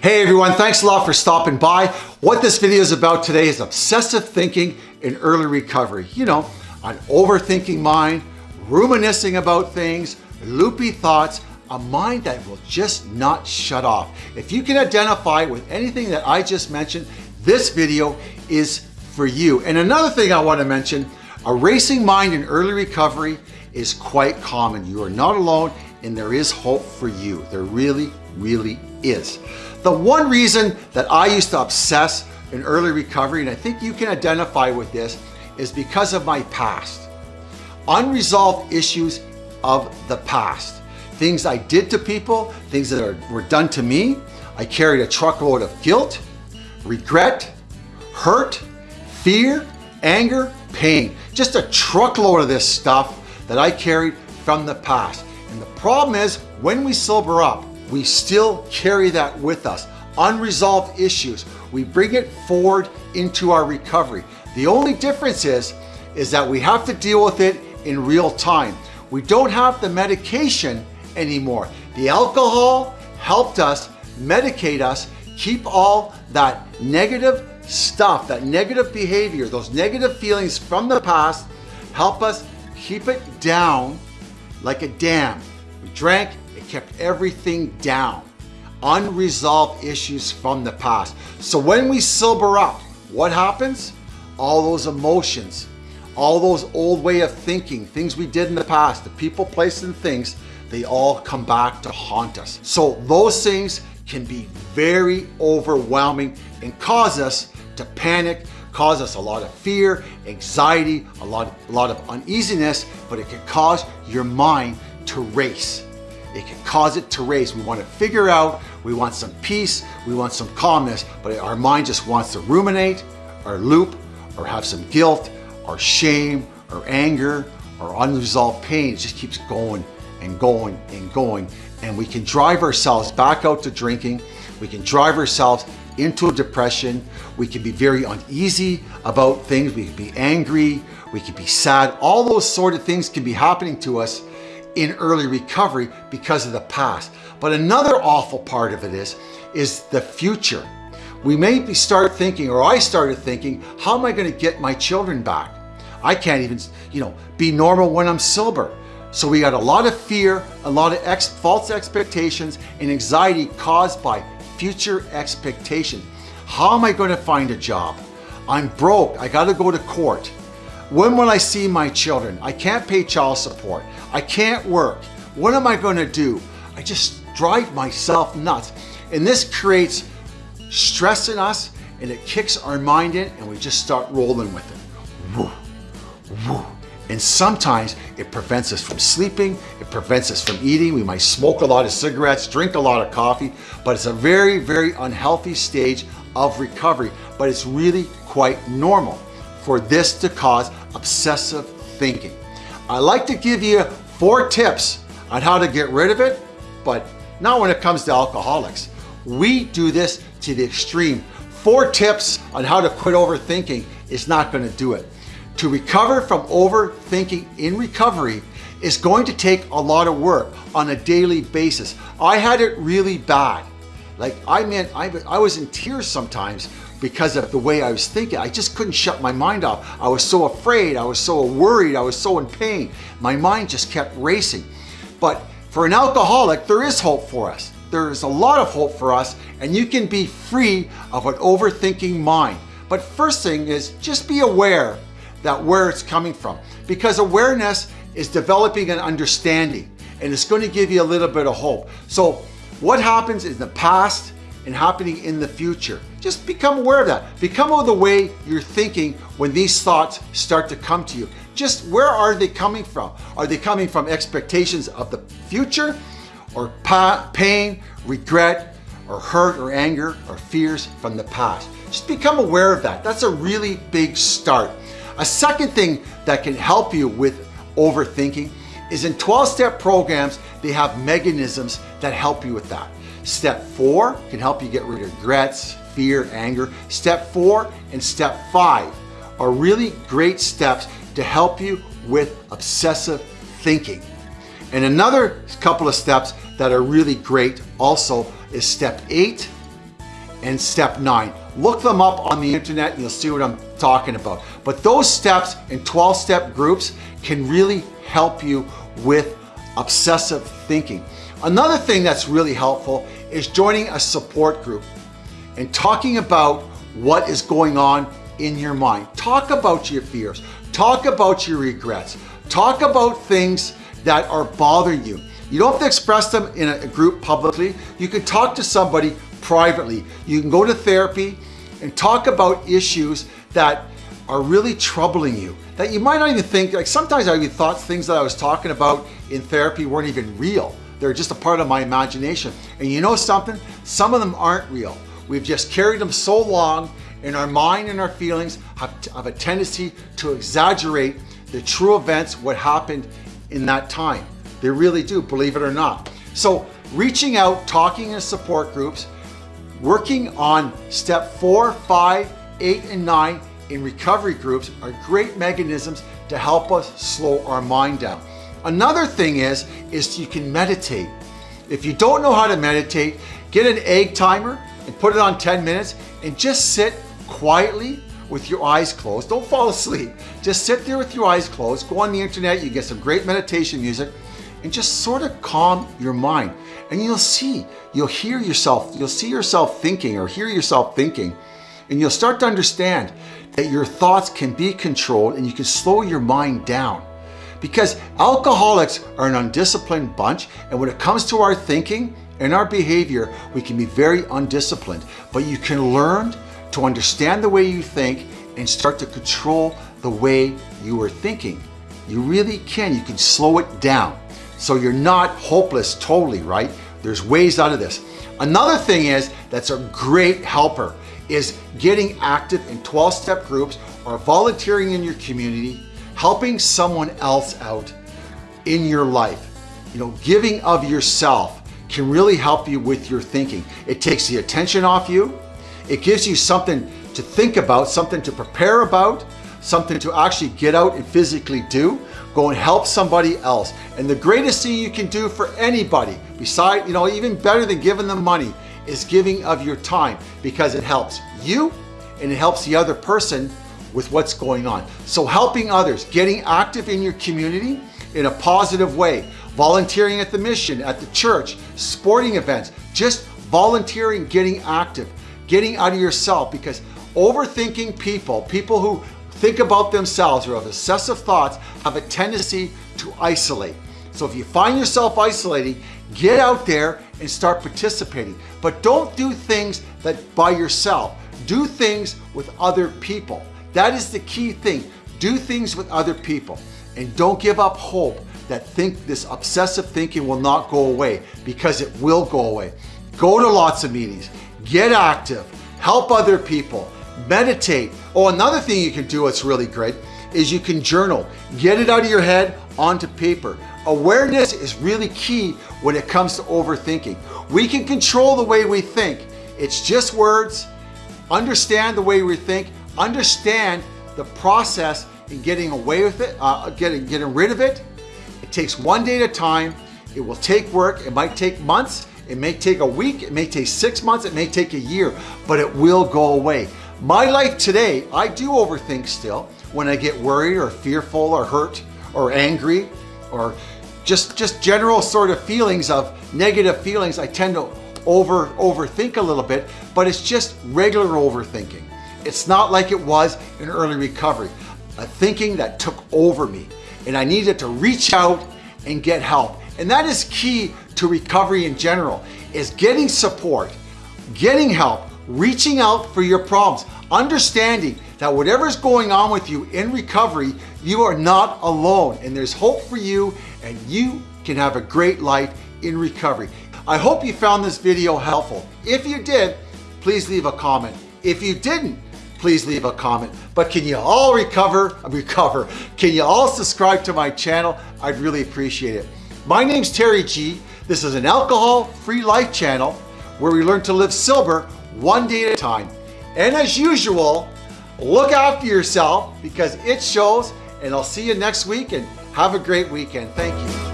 Hey everyone, thanks a lot for stopping by. What this video is about today is obsessive thinking in early recovery. You know, an overthinking mind, reminiscing about things, loopy thoughts, a mind that will just not shut off. If you can identify with anything that I just mentioned, this video is for you. And another thing I want to mention, a racing mind in early recovery is quite common. You are not alone and there is hope for you. There really, really is. The one reason that I used to obsess in early recovery, and I think you can identify with this, is because of my past. Unresolved issues of the past. Things I did to people, things that are, were done to me. I carried a truckload of guilt, regret, hurt, fear, anger, pain. Just a truckload of this stuff that I carried from the past. And the problem is when we sober up, we still carry that with us. Unresolved issues. We bring it forward into our recovery. The only difference is, is that we have to deal with it in real time. We don't have the medication anymore. The alcohol helped us medicate us, keep all that negative stuff, that negative behavior, those negative feelings from the past, help us keep it down like a dam. We drank, it kept everything down. Unresolved issues from the past. So when we sober up, what happens? All those emotions, all those old way of thinking, things we did in the past, the people, places, and things, they all come back to haunt us. So those things can be very overwhelming and cause us to panic, cause us a lot of fear, anxiety, a lot, a lot of uneasiness, but it can cause your mind to race. It can cause it to race. We want to figure out, we want some peace, we want some calmness, but our mind just wants to ruminate or loop or have some guilt or shame or anger or unresolved pain. It just keeps going and going and going. And we can drive ourselves back out to drinking. We can drive ourselves into a depression. We can be very uneasy about things. We can be angry. We can be sad. All those sort of things can be happening to us in early recovery because of the past. But another awful part of it is, is the future. We maybe start thinking, or I started thinking, how am I gonna get my children back? I can't even, you know, be normal when I'm sober. So we got a lot of fear, a lot of ex false expectations and anxiety caused by future expectation. How am I going to find a job? I'm broke. I got to go to court. When will I see my children? I can't pay child support. I can't work. What am I going to do? I just drive myself nuts. And this creates stress in us and it kicks our mind in and we just start rolling with it. Woo, woo. And sometimes it prevents us from sleeping, it prevents us from eating. We might smoke a lot of cigarettes, drink a lot of coffee, but it's a very, very unhealthy stage of recovery. But it's really quite normal for this to cause obsessive thinking. I like to give you four tips on how to get rid of it, but not when it comes to alcoholics. We do this to the extreme. Four tips on how to quit overthinking is not gonna do it. To recover from overthinking in recovery is going to take a lot of work on a daily basis. I had it really bad. Like I meant, I, I was in tears sometimes because of the way I was thinking. I just couldn't shut my mind off. I was so afraid, I was so worried, I was so in pain. My mind just kept racing. But for an alcoholic, there is hope for us. There is a lot of hope for us and you can be free of an overthinking mind. But first thing is just be aware that where it's coming from. Because awareness is developing an understanding and it's going to give you a little bit of hope. So what happens in the past and happening in the future, just become aware of that. Become aware of the way you're thinking when these thoughts start to come to you. Just where are they coming from? Are they coming from expectations of the future or pain, regret, or hurt or anger or fears from the past? Just become aware of that. That's a really big start. A second thing that can help you with overthinking is in 12-step programs, they have mechanisms that help you with that. Step four can help you get rid of regrets, fear, anger. Step four and step five are really great steps to help you with obsessive thinking. And another couple of steps that are really great also is step eight and step nine. Look them up on the internet and you'll see what I'm talking about. But those steps in 12 step groups can really help you with obsessive thinking. Another thing that's really helpful is joining a support group and talking about what is going on in your mind. Talk about your fears. Talk about your regrets. Talk about things that are bothering you. You don't have to express them in a group publicly. You can talk to somebody privately. You can go to therapy and talk about issues that are really troubling you that you might not even think, like sometimes I even thought things that I was talking about in therapy weren't even real. They're just a part of my imagination. And you know something? Some of them aren't real. We've just carried them so long and our mind and our feelings have, have a tendency to exaggerate the true events, what happened in that time. They really do, believe it or not. So reaching out, talking in support groups, working on step four, five, eight, and nine in recovery groups are great mechanisms to help us slow our mind down. Another thing is, is you can meditate. If you don't know how to meditate, get an egg timer and put it on 10 minutes and just sit quietly with your eyes closed. Don't fall asleep. Just sit there with your eyes closed. Go on the internet, you get some great meditation music and just sort of calm your mind. And you'll see, you'll hear yourself, you'll see yourself thinking or hear yourself thinking, and you'll start to understand that your thoughts can be controlled and you can slow your mind down. Because alcoholics are an undisciplined bunch, and when it comes to our thinking and our behavior, we can be very undisciplined. But you can learn to understand the way you think and start to control the way you are thinking. You really can. You can slow it down. So you're not hopeless totally, right? There's ways out of this. Another thing is that's a great helper is getting active in 12-step groups or volunteering in your community, helping someone else out in your life. You know, giving of yourself can really help you with your thinking. It takes the attention off you. It gives you something to think about, something to prepare about, something to actually get out and physically do. Go and help somebody else. And the greatest thing you can do for anybody, beside, you know, even better than giving them money, is giving of your time because it helps you and it helps the other person with what's going on. So helping others, getting active in your community in a positive way, volunteering at the mission, at the church, sporting events, just volunteering, getting active getting out of yourself because overthinking people, people who think about themselves or have excessive thoughts have a tendency to isolate. So if you find yourself isolating, get out there and start participating. But don't do things that by yourself. Do things with other people. That is the key thing. Do things with other people. And don't give up hope that think this obsessive thinking will not go away because it will go away. Go to lots of meetings. Get active, help other people, meditate. Oh, another thing you can do that's really great is you can journal. Get it out of your head onto paper. Awareness is really key when it comes to overthinking. We can control the way we think. It's just words. Understand the way we think. Understand the process in getting away with it, uh, getting, getting rid of it. It takes one day at a time. It will take work. It might take months. It may take a week, it may take six months, it may take a year, but it will go away. My life today, I do overthink still when I get worried or fearful or hurt or angry or just, just general sort of feelings of negative feelings. I tend to over overthink a little bit, but it's just regular overthinking. It's not like it was in early recovery, a thinking that took over me and I needed to reach out and get help. And that is key to recovery in general, is getting support, getting help, reaching out for your problems, understanding that whatever's going on with you in recovery, you are not alone and there's hope for you and you can have a great life in recovery. I hope you found this video helpful. If you did, please leave a comment. If you didn't, please leave a comment. But can you all recover, recover? Can you all subscribe to my channel? I'd really appreciate it. My name's Terry G. This is an alcohol-free life channel where we learn to live sober one day at a time. And as usual, look after yourself because it shows and I'll see you next week and have a great weekend. Thank you.